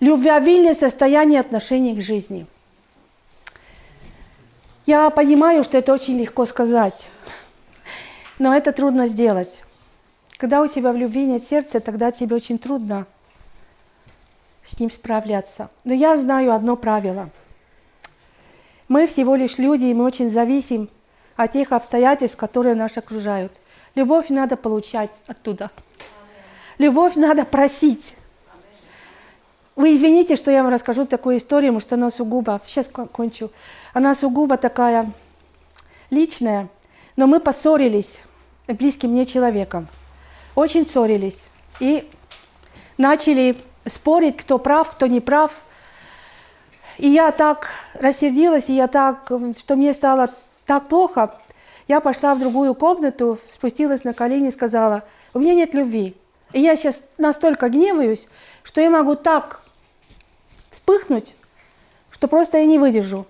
любвеобильное состояние отношений к жизни. Я понимаю, что это очень легко сказать, но это трудно сделать. Когда у тебя в любви нет сердца, тогда тебе очень трудно с ним справляться. Но я знаю одно правило. Мы всего лишь люди, и мы очень зависим от тех обстоятельств, которые нас окружают. Любовь надо получать оттуда. Любовь надо просить. Вы извините, что я вам расскажу такую историю, может, она сугубо, сейчас кончу, она сугубо такая личная, но мы поссорились близким мне человеком, очень ссорились и начали спорить, кто прав, кто не прав. И я так рассердилась, и я так, что мне стало так плохо, я пошла в другую комнату, спустилась на колени и сказала, у меня нет любви. И я сейчас настолько гневаюсь, что я могу так вспыхнуть, что просто я не выдержу.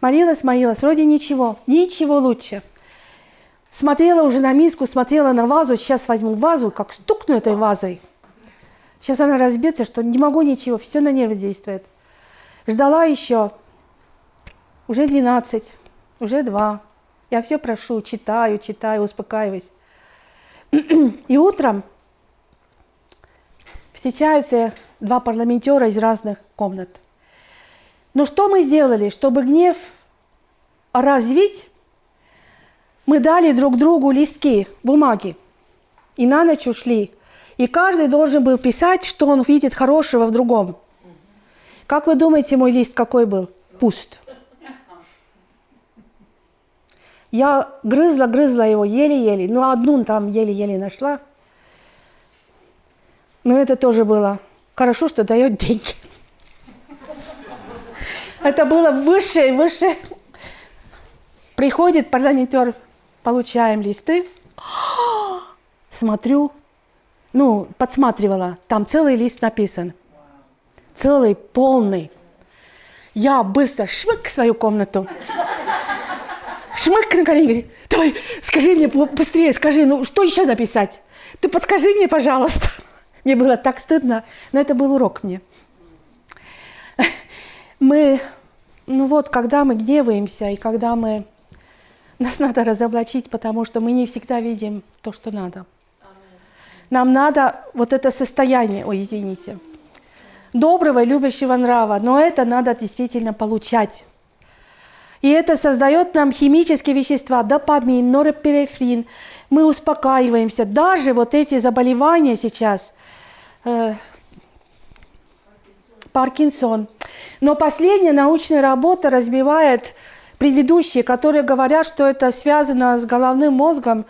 Молилась, молилась, вроде ничего, ничего лучше. Смотрела уже на миску, смотрела на вазу, сейчас возьму вазу, как стукну этой вазой. Сейчас она разбьется, что не могу ничего, все на нервы действует. Ждала еще, уже 12, уже 2. Я все прошу, читаю, читаю, успокаиваюсь. И утром встречаются два парламентера из разных комнат. Но что мы сделали, чтобы гнев развить? Мы дали друг другу листки, бумаги. И на ночь ушли. И каждый должен был писать, что он видит хорошего в другом. Как вы думаете, мой лист какой был? Пуст. Я грызла, грызла его еле-еле. Ну, одну там еле-еле нашла. Но это тоже было хорошо, что дает деньги. Это было выше и выше. Приходит парламентер, получаем листы. Смотрю, ну, подсматривала, там целый лист написан. Целый, полный. Я быстро шмык в свою комнату шмык на колени, говорит, давай, скажи мне быстрее, скажи, ну что еще написать? Ты подскажи мне, пожалуйста. Мне было так стыдно, но это был урок мне. Мы, ну вот, когда мы гневаемся, и когда мы, нас надо разоблачить, потому что мы не всегда видим то, что надо. Нам надо вот это состояние, ой, извините, доброго, любящего нрава, но это надо действительно получать. И это создает нам химические вещества, допамин, норепинефрин. Мы успокаиваемся. Даже вот эти заболевания сейчас, э, Паркинсон. Но последняя научная работа разбивает предыдущие, которые говорят, что это связано с головным мозгом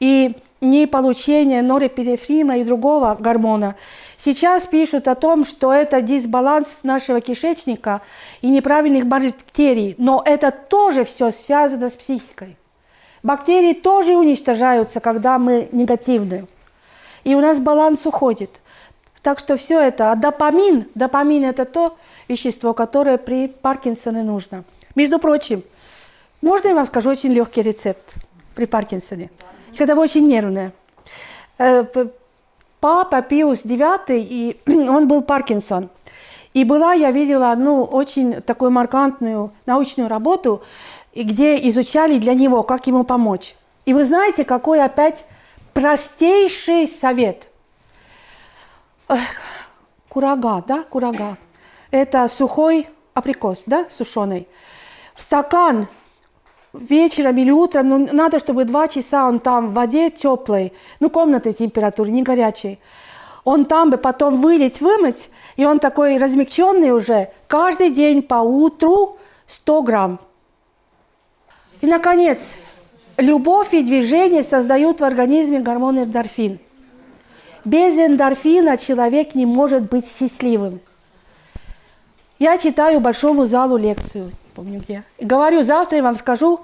и не получение норепинефрина и другого гормона. Сейчас пишут о том, что это дисбаланс нашего кишечника и неправильных бактерий, но это тоже все связано с психикой. Бактерии тоже уничтожаются, когда мы негативны. И у нас баланс уходит. Так что все это. А допамин, допамин это то вещество, которое при Паркинсоне нужно. Между прочим, можно я вам скажу очень легкий рецепт при Паркинсоне, когда вы очень нервные. Э, папа Пиус IX, и он был Паркинсон. И была, я видела одну очень такую маркантную научную работу, где изучали для него, как ему помочь. И вы знаете, какой опять простейший совет. Курага, да, курага. Это сухой априкос, да, сушеный. В стакан вечером или утром, ну, надо, чтобы два часа он там в воде теплой, ну, комнатной температуры, не горячей. Он там бы потом вылить, вымыть, и он такой размягченный уже, каждый день по утру 100 грамм. И, наконец, любовь и движение создают в организме гормон эндорфин. Без эндорфина человек не может быть счастливым. Я читаю большому залу лекцию помню где. говорю, завтра я вам скажу,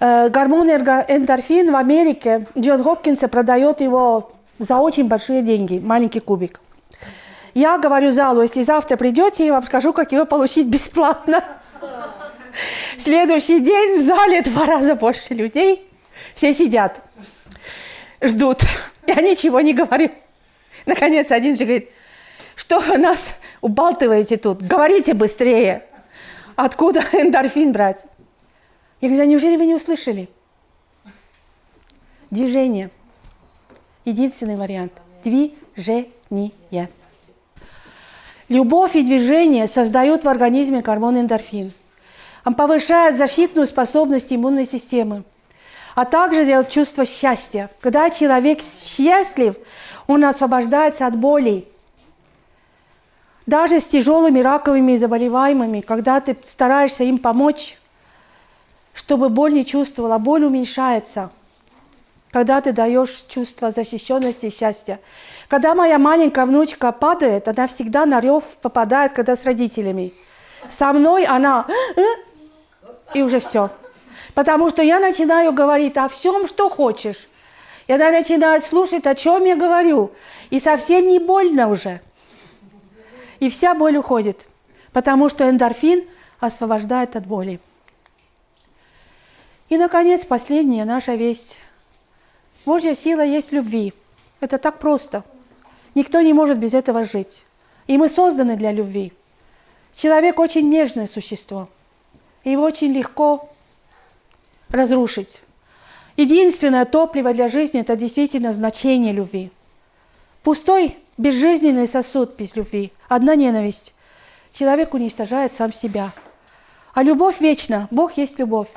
э, гормон эндорфин в Америке, Джон Хопкинса продает его за очень большие деньги, маленький кубик. Я говорю залу, если завтра придете, я вам скажу, как его получить бесплатно. Следующий день в зале два раза больше людей. Все сидят, ждут. Я ничего не говорю. Наконец, один же говорит, что у нас убалтываете тут? Говорите быстрее. Откуда эндорфин брать? Я говорю, а неужели вы не услышали? Движение. Единственный вариант. Движение. Любовь и движение создают в организме гормон эндорфин. Он повышает защитную способность иммунной системы, а также дает чувство счастья. Когда человек счастлив, он освобождается от болей. Даже с тяжелыми раковыми заболеваемыми, когда ты стараешься им помочь, чтобы боль не чувствовала, боль уменьшается – когда ты даешь чувство защищенности и счастья. Когда моя маленькая внучка падает, она всегда на рев попадает, когда с родителями. Со мной она и уже все. Потому что я начинаю говорить о всем, что хочешь. И она начинает слушать, о чем я говорю. И совсем не больно уже. И вся боль уходит. Потому что эндорфин освобождает от боли. И, наконец, последняя наша весть. Божья сила есть в любви. Это так просто. Никто не может без этого жить. И мы созданы для любви. Человек очень нежное существо. Его очень легко разрушить. Единственное топливо для жизни – это действительно значение любви. Пустой, безжизненный сосуд без любви, одна ненависть. Человек уничтожает сам себя. А любовь вечна. Бог есть любовь.